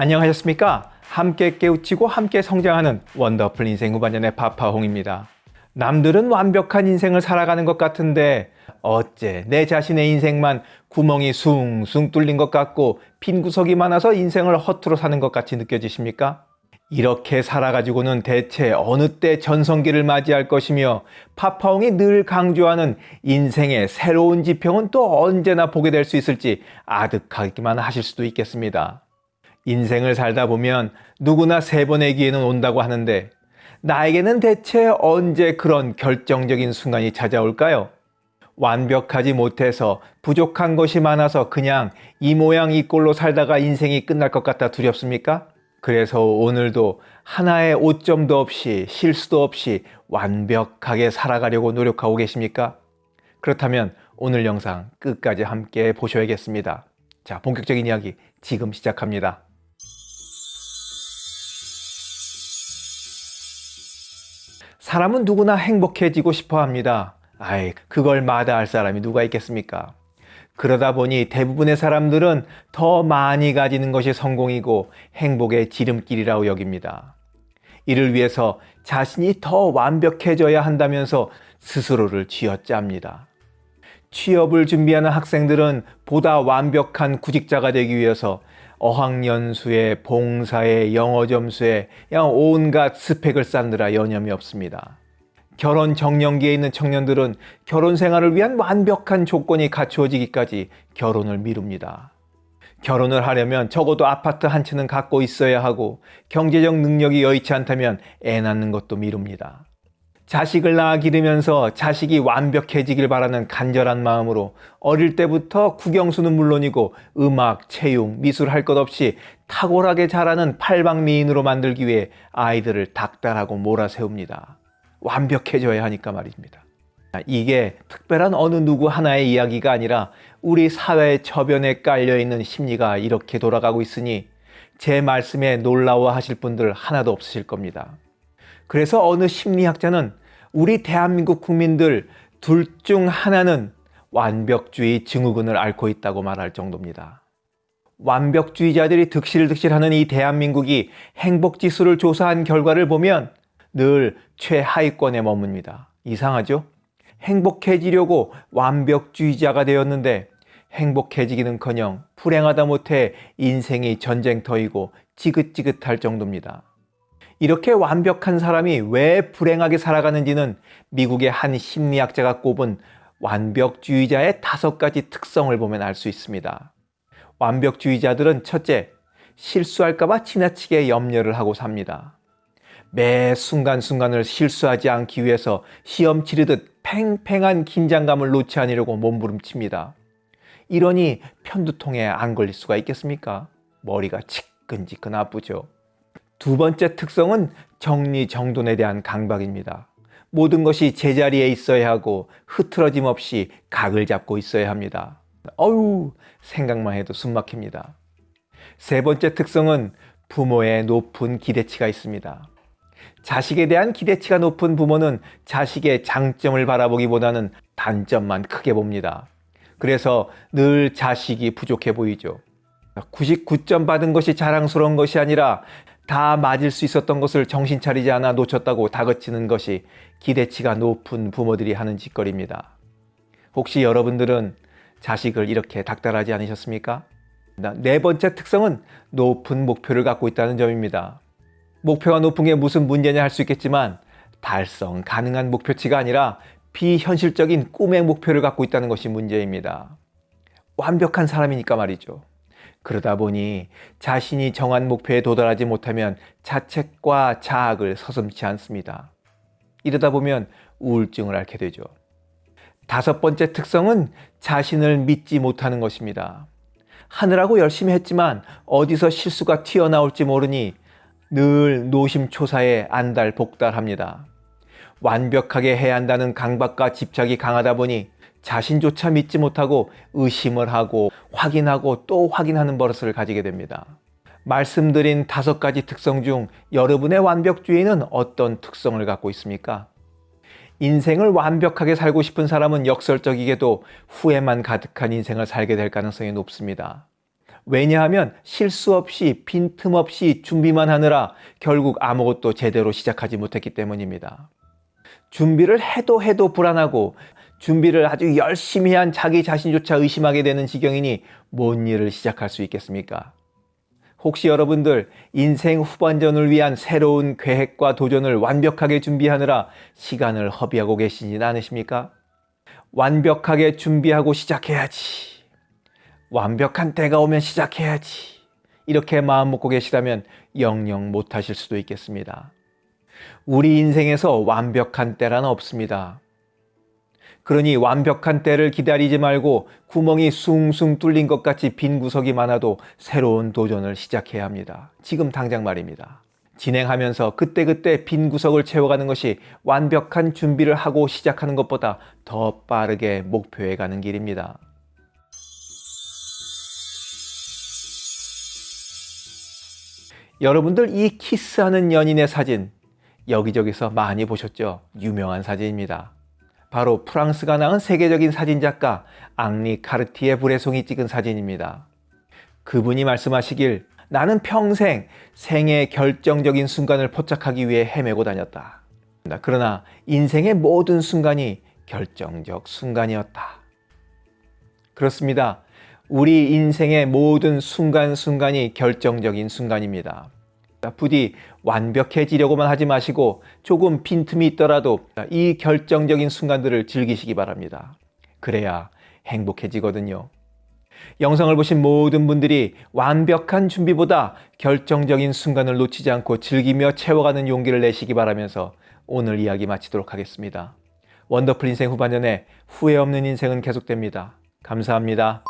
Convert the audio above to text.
안녕하셨습니까? 함께 깨우치고 함께 성장하는 원더풀 인생 후반년의 파파홍입니다. 남들은 완벽한 인생을 살아가는 것 같은데 어째 내 자신의 인생만 구멍이 숭숭 뚫린 것 같고 빈 구석이 많아서 인생을 허투루 사는 것 같이 느껴지십니까? 이렇게 살아가지고는 대체 어느 때 전성기를 맞이할 것이며 파파홍이 늘 강조하는 인생의 새로운 지평은 또 언제나 보게 될 수 있을지 아득하기만 하실 수도 있겠습니다. 인생을 살다 보면 누구나 세 번의 기회는 온다고 하는데 나에게는 대체 언제 그런 결정적인 순간이 찾아올까요? 완벽하지 못해서 부족한 것이 많아서 그냥 이 모양 이 꼴로 살다가 인생이 끝날 것 같아 두렵습니까? 그래서 오늘도 하나의 오점도 없이 실수도 없이 완벽하게 살아가려고 노력하고 계십니까? 그렇다면 오늘 영상 끝까지 함께 보셔야겠습니다. 자, 본격적인 이야기 지금 시작합니다. 사람은 누구나 행복해지고 싶어 합니다. 아이, 그걸 마다할 사람이 누가 있겠습니까? 그러다 보니 대부분의 사람들은 더 많이 가지는 것이 성공이고 행복의 지름길이라고 여깁니다. 이를 위해서 자신이 더 완벽해져야 한다면서 스스로를 쥐어짭니다. 취업을 준비하는 학생들은 보다 완벽한 구직자가 되기 위해서 어학연수에 봉사에 영어 점수에 양 온갖 스펙을 쌓느라 여념이 없습니다. 결혼 정년기에 있는 청년들은 결혼 생활을 위한 완벽한 조건이 갖추어지기까지 결혼을 미룹니다. 결혼을 하려면 적어도 아파트 한 채는 갖고 있어야 하고 경제적 능력이 여의치 않다면 애 낳는 것도 미룹니다. 자식을 낳아 기르면서 자식이 완벽해지길 바라는 간절한 마음으로 어릴 때부터 국영수는 물론이고 음악, 체육, 미술 할 것 없이 탁월하게 자라는 팔방미인으로 만들기 위해 아이들을 닥달하고 몰아세웁니다. 완벽해져야 하니까 말입니다. 이게 특별한 어느 누구 하나의 이야기가 아니라 우리 사회의 저변에 깔려있는 심리가 이렇게 돌아가고 있으니 제 말씀에 놀라워 하실 분들 하나도 없으실 겁니다. 그래서 어느 심리학자는 우리 대한민국 국민들 둘 중 하나는 완벽주의 증후군을 앓고 있다고 말할 정도입니다. 완벽주의자들이 득실득실하는 이 대한민국이 행복지수를 조사한 결과를 보면 늘 최하위권에 머뭅니다. 이상하죠? 행복해지려고 완벽주의자가 되었는데 행복해지기는커녕 불행하다 못해 인생이 전쟁터이고 지긋지긋할 정도입니다. 이렇게 완벽한 사람이 왜 불행하게 살아가는지는 미국의 한 심리학자가 꼽은 완벽주의자의 다섯 가지 특성을 보면 알 수 있습니다. 완벽주의자들은 첫째, 실수할까봐 지나치게 염려를 하고 삽니다. 매 순간순간을 실수하지 않기 위해서 시험 치르듯 팽팽한 긴장감을 놓지 않으려고 몸부림칩니다. 이러니 편두통에 안 걸릴 수가 있겠습니까? 머리가 치끈치끈 아프죠. 두 번째 특성은 정리정돈에 대한 강박입니다. 모든 것이 제자리에 있어야 하고 흐트러짐 없이 각을 잡고 있어야 합니다. 어우 생각만 해도 숨 막힙니다. 세 번째 특성은 부모의 높은 기대치가 있습니다. 자식에 대한 기대치가 높은 부모는 자식의 장점을 바라보기보다는 단점만 크게 봅니다. 그래서 늘 자식이 부족해 보이죠. 99점 받은 것이 자랑스러운 것이 아니라 다 맞을 수 있었던 것을 정신 차리지 않아 놓쳤다고 다그치는 것이 기대치가 높은 부모들이 하는 짓거리입니다. 혹시 여러분들은 자식을 이렇게 닥달하지 않으셨습니까? 네 번째 특성은 높은 목표를 갖고 있다는 점입니다. 목표가 높은 게 무슨 문제냐 할 수 있겠지만 달성 가능한 목표치가 아니라 비현실적인 꿈의 목표를 갖고 있다는 것이 문제입니다. 완벽한 사람이니까 말이죠. 그러다 보니 자신이 정한 목표에 도달하지 못하면 자책과 자학을 서슴지 않습니다. 이러다 보면 우울증을 앓게 되죠. 다섯 번째 특성은 자신을 믿지 못하는 것입니다. 하느라고 열심히 했지만 어디서 실수가 튀어나올지 모르니 늘 노심초사에 안달복달합니다. 완벽하게 해야 한다는 강박과 집착이 강하다 보니 자신조차 믿지 못하고 의심을 하고 확인하고 또 확인하는 버릇을 가지게 됩니다. 말씀드린 다섯 가지 특성 중 여러분의 완벽주의는 어떤 특성을 갖고 있습니까? 인생을 완벽하게 살고 싶은 사람은 역설적이게도 후회만 가득한 인생을 살게 될 가능성이 높습니다. 왜냐하면 실수 없이 빈틈없이 준비만 하느라 결국 아무것도 제대로 시작하지 못했기 때문입니다. 준비를 해도 해도 불안하고 준비를 아주 열심히 한 자기 자신조차 의심하게 되는 지경이니 뭔 일을 시작할 수 있겠습니까? 혹시 여러분들 인생 후반전을 위한 새로운 계획과 도전을 완벽하게 준비하느라 시간을 허비하고 계시진 않으십니까? 완벽하게 준비하고 시작해야지. 완벽한 때가 오면 시작해야지. 이렇게 마음 먹고 계시다면 영영 못하실 수도 있겠습니다. 우리 인생에서 완벽한 때란 없습니다. 그러니 완벽한 때를 기다리지 말고 구멍이 숭숭 뚫린 것 같이 빈 구석이 많아도 새로운 도전을 시작해야 합니다. 지금 당장 말입니다. 진행하면서 그때그때 빈 구석을 채워가는 것이 완벽한 준비를 하고 시작하는 것보다 더 빠르게 목표에 가는 길입니다. 여러분들 이 키스하는 연인의 사진 여기저기서 많이 보셨죠? 유명한 사진입니다. 바로 프랑스가 낳은 세계적인 사진작가 앙리 카르티에 브레송이 찍은 사진입니다. 그분이 말씀하시길 나는 평생 생의 결정적인 순간을 포착하기 위해 헤매고 다녔다. 그러나 인생의 모든 순간이 결정적 순간이었다. 그렇습니다. 우리 인생의 모든 순간순간이 결정적인 순간입니다. 부디 완벽해지려고만 하지 마시고 조금 빈틈이 있더라도 이 결정적인 순간들을 즐기시기 바랍니다. 그래야 행복해지거든요. 영상을 보신 모든 분들이 완벽한 준비보다 결정적인 순간을 놓치지 않고 즐기며 채워가는 용기를 내시기 바라면서 오늘 이야기 마치도록 하겠습니다. 원더풀 인생 후반전에 후회 없는 인생은 계속됩니다. 감사합니다.